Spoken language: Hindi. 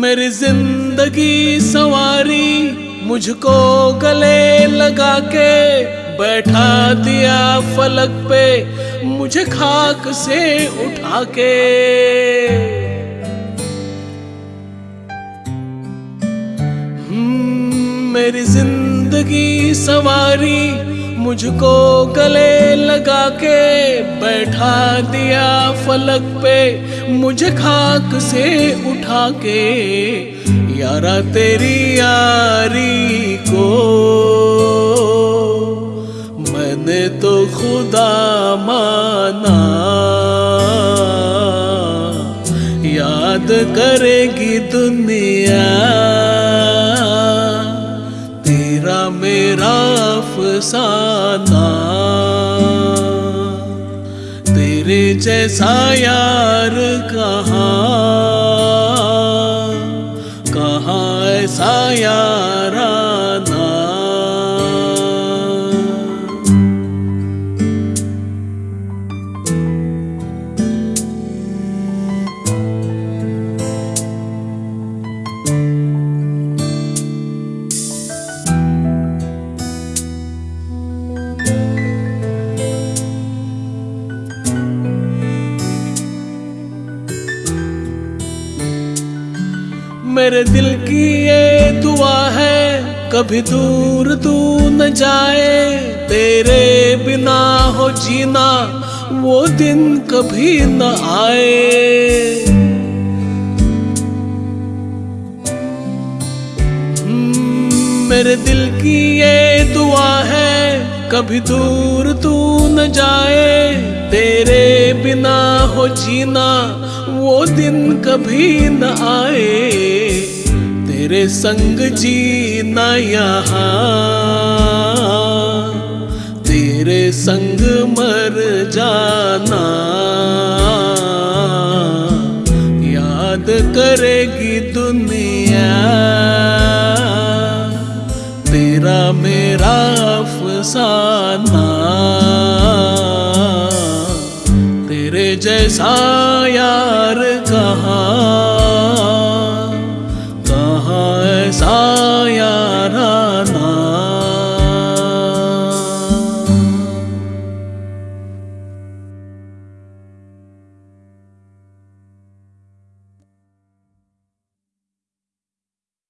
मेरी ज़िंदगी सवारी मुझको गले लगा के बैठा दिया फलक पे मुझे खाक से उठा के हम्म, मेरी ज़िंदगी सवारी मुझको गले बैठा दिया फलक पे मुझे खाक से उठा के यारा तेरी यारी को मैंने तो खुदा माना। याद करेगी दुनिया। तेरा मेरा अफसाना। जैसा यार कहाँ? कहाँ ऐसा याराना मेरे दिल की ये दुआ है कभी दूर तू न जाए। तेरे बिना हो जीना वो दिन कभी न आए। हम्म, मेरे दिल की ये दुआ है कभी दूर तू न जाए। तेरे बिना हो जीना वो दिन कभी न आए। तेरे संग जीना यहाँ, तेरे संग मर जाना। याद करेगी दुनिया, तेरा मेरा अफसाना। तेरे जैसा यार कहाँ